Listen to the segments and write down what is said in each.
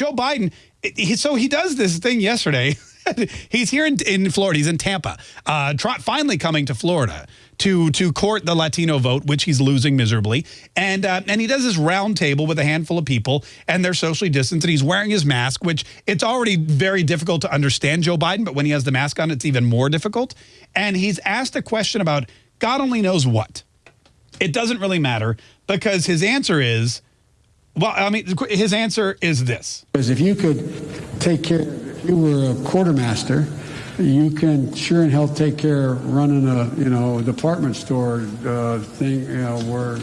Joe Biden, he, so he does this thing yesterday. he's here in, in, Florida. He's in Tampa, uh, try, finally coming to Florida to to court the Latino vote, which he's losing miserably. And uh, and he does this round table with a handful of people, and they're socially distanced, and he's wearing his mask, which it's already very difficult to understand Joe Biden, but when he has the mask on, it's even more difficult. And he's asked a question about God only knows what. It doesn't really matter because his answer is well, I mean, his answer is this. Because if you could take care, if you were a quartermaster, you can sure in hell take care of running a, you know, department store uh, thing, you know, where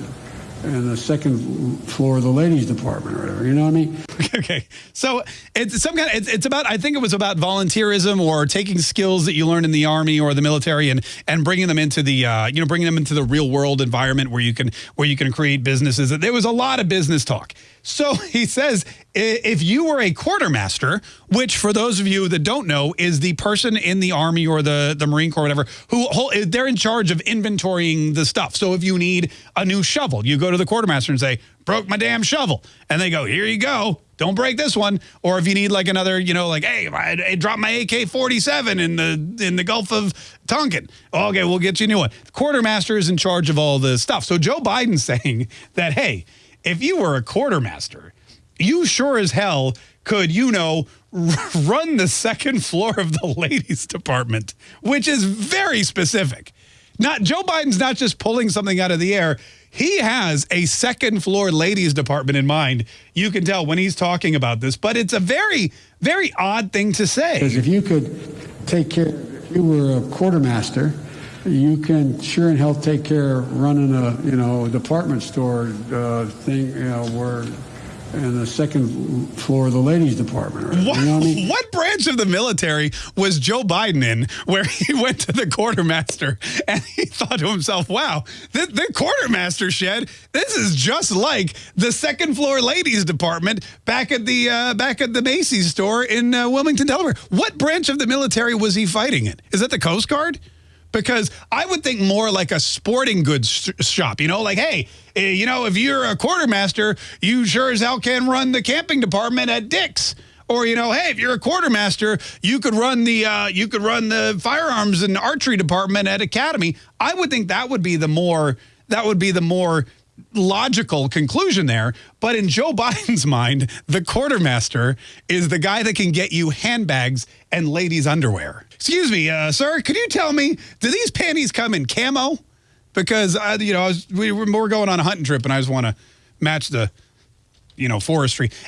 in the second floor of the ladies department or whatever. You know what I mean? Okay. So it's some kind of, it's, it's about, I think it was about volunteerism or taking skills that you learn in the army or the military and, and bringing them into the, uh, you know, bringing them into the real world environment where you can, where you can create businesses. There was a lot of business talk. So he says, if you were a quartermaster, which for those of you that don't know is the person in the Army or the, the Marine Corps, whatever, who they're in charge of inventorying the stuff. So if you need a new shovel, you go to the quartermaster and say, broke my damn shovel. And they go, here you go. Don't break this one. Or if you need like another, you know, like, hey, I, I dropped my AK-47 in the in the Gulf of Tonkin. Okay, we'll get you a new one. The quartermaster is in charge of all the stuff. So Joe Biden's saying that, hey, if you were a quartermaster, you sure as hell could, you know, run the second floor of the ladies department, which is very specific. Not Joe Biden's not just pulling something out of the air. He has a second floor ladies department in mind. You can tell when he's talking about this, but it's a very, very odd thing to say. Because if you could take care, if you were a quartermaster, you can sure in hell take care running a you know department store uh, thing you know where in the second floor of the ladies department. What, you know what, I mean? what, branch of the military was Joe Biden in where he went to the quartermaster and he thought to himself, wow, the, the quartermaster shed, this is just like the second floor ladies department back at the uh, back at the Macy's store in uh, Wilmington, Delaware. What branch of the military was he fighting in? Is that the Coast Guard? Because I would think more like a sporting goods shop, you know, like, hey, eh, you know, if you're a quartermaster, you sure as hell can run the camping department at Dick's. Or, you know, hey, if you're a quartermaster, you could run the uh, you could run the firearms and archery department at Academy. I would think that would be the more that would be the more logical conclusion there. But in Joe Biden's mind, the quartermaster is the guy that can get you handbags and ladies' underwear. Excuse me, uh, sir, could you tell me, do these panties come in camo? Because, uh, you know, was, we, we're going on a hunting trip and I just want to match the, you know, forestry.